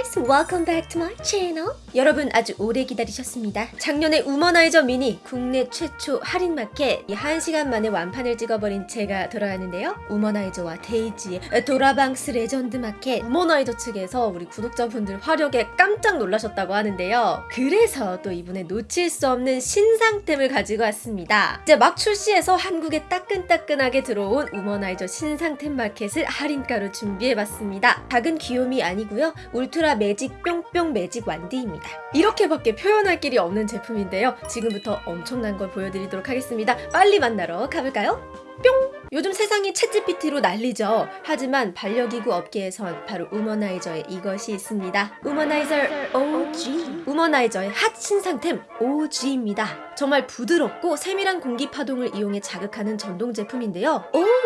guys! Welcome back to my channel. 여러분 아주 오래 기다리셨습니다. 작년에 우머나이저 미니 국내 최초 할인 마켓 이 1시간 만에 완판을 찍어버린 제가 돌아왔는데요. 우머나이저와 데이지의 도라방스 레전드 마켓 우머나이저 측에서 우리 구독자분들 화력에 깜짝 놀라셨다고 하는데요. 그래서 또 이번에 놓칠 수 없는 신상템을 가지고 왔습니다. 이제 막 출시해서 한국에 따끈따끈하게 들어온 우머나이저 신상템 마켓을 할인가로 준비해봤습니다. 작은 귀요미 아니고요. 울트라 매직 뿅뿅 magic wand입니다. 이렇게밖에 표현할 길이 없는 제품인데요. 지금부터 엄청난 걸 보여드리도록 하겠습니다. 빨리 만나러 가볼까요? 뿅! 요즘 세상이 챗GPT로 난리죠. 하지만 반려기구 업계에선 바로 우머나이저의 이것이 있습니다. 우머나이저 OG. 우머나이저의 핫 신상템 OG입니다. 정말 부드럽고 세밀한 공기 파동을 이용해 자극하는 전동 제품인데요.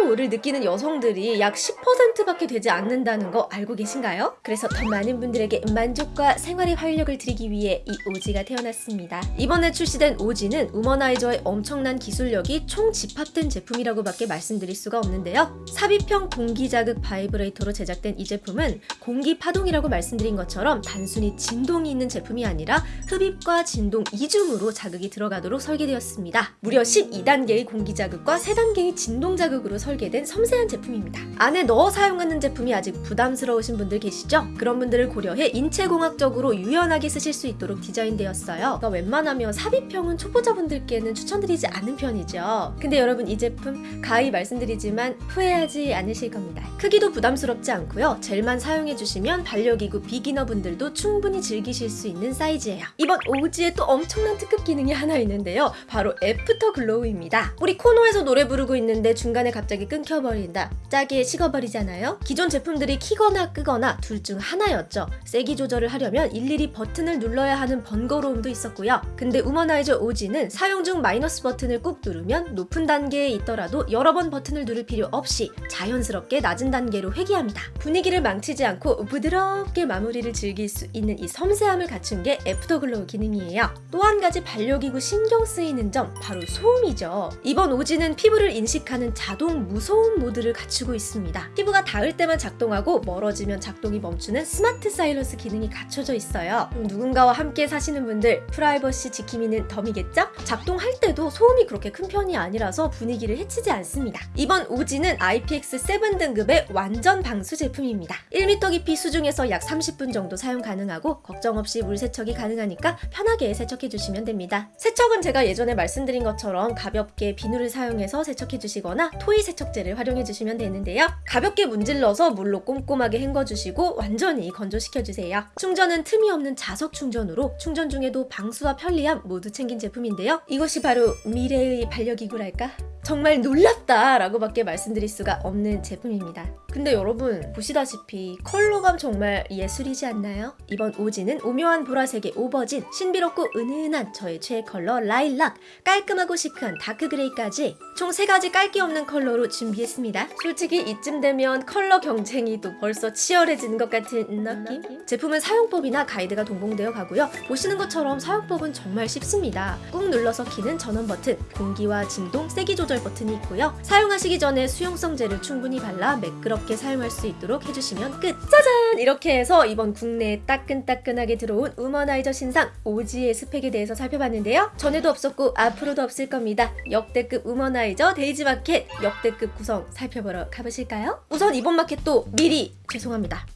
오를 느끼는 여성들이 약 10%밖에 되지 않는다는 거 알고 계신가요? 그래서 더 많은 분들에게 만족과 생활의 활력을 드리기 위해 이 OG가 태어났습니다. 이번에 출시된 OG는 우머나이저의 엄청난 기술력이 총 집합된 제품이라고밖에 말씀 드릴 수가 없는데요. 삽입형 공기 자극 바이브레이터로 제작된 이 제품은 공기 파동이라고 말씀드린 것처럼 단순히 진동이 있는 제품이 아니라 흡입과 진동 이중으로 자극이 들어가도록 설계되었습니다. 무려 12단계의 공기 자극과 3단계의 진동 자극으로 설계된 섬세한 제품입니다. 안에 넣어 사용하는 제품이 아직 부담스러우신 분들 계시죠? 그런 분들을 고려해 인체공학적으로 유연하게 쓰실 수 있도록 디자인되었어요. 그러니까 웬만하면 삽입형은 초보자분들께는 추천드리지 않는 편이죠. 근데 여러분 이 제품 가히 말 씀드리지만 후회하지 않으실 겁니다. 크기도 부담스럽지 않고요. 젤만 사용해 주시면 반려기구 beginner 분들도 충분히 즐기실 수 있는 사이즈예요. 이번 OG에 또 엄청난 특급 기능이 하나 있는데요. 바로 afterglow입니다. 우리 코노에서 노래 부르고 있는데 중간에 갑자기 끊겨버린다. 짜게 식어버리잖아요. 기존 제품들이 키거나 끄거나 둘 중 하나였죠. 세기 조절을 하려면 일일이 버튼을 눌러야 하는 번거로움도 있었고요. 근데 우머나이저 OG는 사용 중 마이너스 버튼을 꾹 누르면 높은 단계에 있더라도 여러 번 버튼을 누를 필요 없이 자연스럽게 낮은 단계로 회귀합니다. 분위기를 망치지 않고 부드럽게 마무리를 즐길 수 있는 이 섬세함을 갖춘 게 afterglow 기능이에요. 또 한 가지 반려기구 신경 쓰이는 점 바로 소음이죠. 이번 OG는 피부를 인식하는 자동 무소음 모드를 갖추고 있습니다. 피부가 닿을 때만 작동하고 멀어지면 작동이 멈추는 smart silence 기능이 갖춰져 있어요. 누군가와 함께 사시는 분들 프라이버시 지킴이는 덤이겠죠? 작동할 때도 소음이 그렇게 큰 편이 아니라서 분위기를 해치지 않습니다. 이번 오지는 IPX7 등급의 완전 방수 제품입니다. 1m 깊이 수중에서 약 30분 정도 사용 가능하고 걱정 없이 물 세척이 가능하니까 편하게 세척해 주시면 됩니다. 세척은 제가 예전에 말씀드린 것처럼 가볍게 비누를 사용해서 세척해 주시거나 토이 세척제를 활용해 주시면 되는데요. 가볍게 문질러서 물로 꼼꼼하게 헹궈 주시고 완전히 건조시켜 주세요. 충전은 틈이 없는 자석 충전으로 충전 중에도 방수와 편리함 모두 챙긴 제품인데요. 이것이 바로 미래의 반려기구랄까? 정말 놀랍다 라고 밖에 말씀드릴 수가 없는 제품입니다. 근데 여러분 보시다시피 컬러감 정말 예술이지 않나요? 이번 OG는 오묘한 보라색의 aubergine, 신비롭고 은은한 저의 최애 컬러 라일락, 깔끔하고 시크한 dark gray까지 총 3가지 깔 거 없는 컬러로 준비했습니다. 솔직히 이쯤 되면 컬러 경쟁이 또 벌써 치열해지는 것 같은 느낌? 제품은 사용법이나 가이드가 동봉되어 가고요. 보시는 것처럼 사용법은 정말 쉽습니다. 꾹 눌러서 키는 전원 버튼, 공기와 진동, 세기 조절 버튼이 있고요. 사용하시기 전에 수용성 젤을 충분히 발라 매끄럽게 사용할 수 있도록 해주시면 끝! 짜잔! 이렇게 해서 이번 국내에 따끈따끈하게 들어온 우머나이저 신상 OG의 스펙에 대해서 살펴봤는데요. 전에도 없었고 앞으로도 없을 겁니다. 역대급 우머나이저 데이지 마켓 역대급 구성 살펴보러 가보실까요? 우선 이번 마켓도 미리 죄송합니다.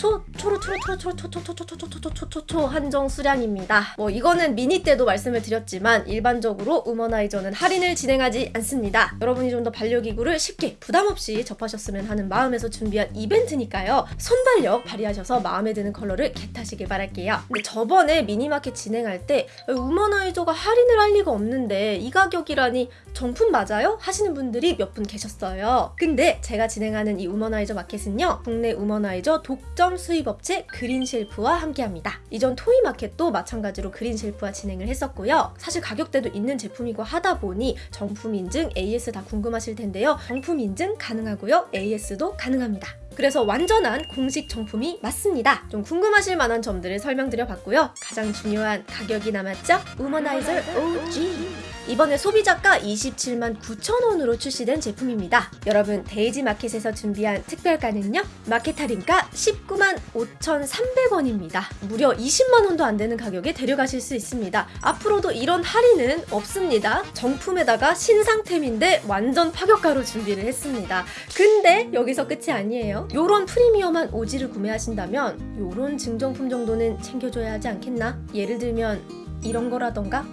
초, 초로, 초로, 초로, 초로, 초, 초, 초, 초, 초, 초, 초, 초, 초, 초, 한정 수량입니다. 뭐 이거는 미니 때도 말씀을 드렸지만 일반적으로 우머나이저는 할인을 진행하지 않습니다. 여러분이 좀 더 반려기구를 쉽게 부담 없이 접하셨으면 하는 마음에서 준비한 이벤트니까요. 순발력 발휘하셔서 마음에 드는 컬러를 get하시길 바랄게요. 근데 저번에 미니마켓 진행할 때 우머나이저가 할인을 할 리가 없는데 이 가격이라니 정품 맞아요? 하시는 분들이 몇 분 계셨어요. 근데 제가 진행하는 이 우머나이저 마켓은요. 국내 우머나이저 독점 수입업체 그린쉘프와 함께합니다. 이전 토이마켓도 마찬가지로 그린쉘프와 진행을 했었고요. 사실 가격대도 있는 제품이고 하다 보니 정품 인증, AS 다 궁금하실 텐데요. 정품 인증 가능하고요. AS도 가능합니다. 그래서 완전한 공식 정품이 맞습니다. 좀 궁금하실 만한 점들을 설명드려 봤고요. 가장 중요한 가격이 남았죠? 우머나이저 OG 이번에 소비자가 27만 9천 원으로 출시된 제품입니다. 여러분 데이지 마켓에서 준비한 특별가는요. 마켓 할인가 19만 5,300원입니다. 무려 20만 원도 안 되는 가격에 데려가실 수 있습니다. 앞으로도 이런 할인은 없습니다. 정품에다가 신상템인데 완전 파격가로 준비를 했습니다. 근데 여기서 끝이 아니에요. 요런 프리미엄한 오지를 구매하신다면 요런 증정품 정도는 챙겨줘야 하지 않겠나? 예를 들면 이런 거라던가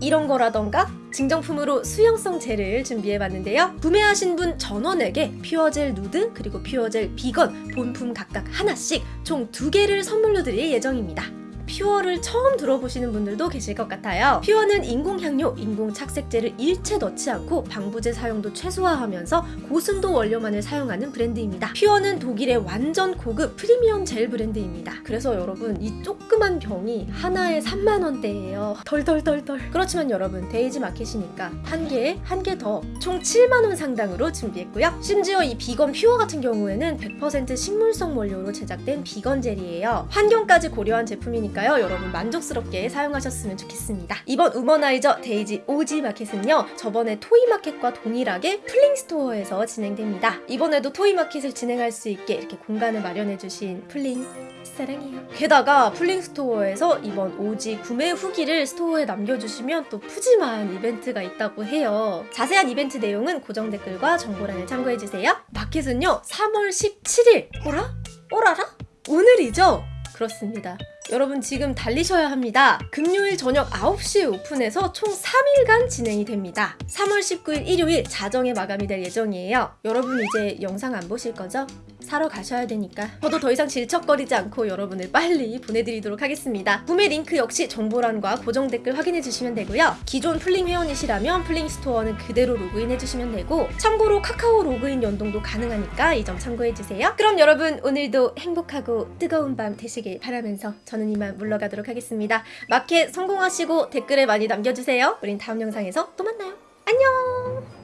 이런 거라던가 증정품으로 수용성 젤을 준비해봤는데요. 구매하신 분 전원에게 퓨어젤 누드 그리고 퓨어젤 비건 본품 각각 하나씩 총 두 개를 선물로 드릴 예정입니다. 퓨어를 처음 들어보시는 분들도 계실 것 같아요. 퓨어는 인공향료, 인공착색제를 일체 넣지 않고 방부제 사용도 최소화하면서 고순도 원료만을 사용하는 브랜드입니다. 퓨어는 독일의 완전 고급 프리미엄 젤 브랜드입니다. 그래서 여러분 이 조그만 병이 하나에 3만 원대예요. 덜덜덜덜. 그렇지만 여러분 데이지 마켓이니까 한 개에 한 개 더 총 7만 원 상당으로 준비했고요. 심지어 이 비건 퓨어 같은 경우에는 100% 식물성 원료로 제작된 비건 젤이에요. 환경까지 고려한 제품이 니까요. 여러분 만족스럽게 사용하셨으면 좋겠습니다. 이번 우머나이저 데이지 오지 마켓은요. 저번에 토이마켓과 동일하게 플링스토어에서 진행됩니다. 이번에도 토이마켓을 진행할 수 있게 이렇게 공간을 마련해 주신 플링 사랑해요. 게다가 플링스토어에서 이번 오지 구매 후기를 스토어에 남겨주시면 또 푸짐한 이벤트가 있다고 해요. 자세한 이벤트 내용은 고정 댓글과 정보란을 참고해주세요. 마켓은요 3월 17일 오라? 오라라? 오늘이죠? 그렇습니다. 여러분 지금 달리셔야 합니다. 금요일 저녁 9시에 오픈해서 총 3일간 진행이 됩니다. 3월 19일 일요일 자정에 마감이 될 예정이에요. 여러분 이제 영상 안 보실 거죠? 사러 가셔야 되니까 저도 더 이상 질척거리지 않고 여러분을 빨리 보내드리도록 하겠습니다. 구매 링크 역시 정보란과 고정 댓글 확인해 주시면 되고요. 기존 플링 회원이시라면 플링 스토어는 그대로 로그인해 주시면 되고 참고로 카카오 로그인 연동도 가능하니까 이 점 참고해 주세요. 그럼 여러분 오늘도 행복하고 뜨거운 밤 되시길 바라면서 저는 이만 물러가도록 하겠습니다. 마켓 성공하시고 댓글에 많이 남겨주세요. 우린 다음 영상에서 또 만나요. 안녕!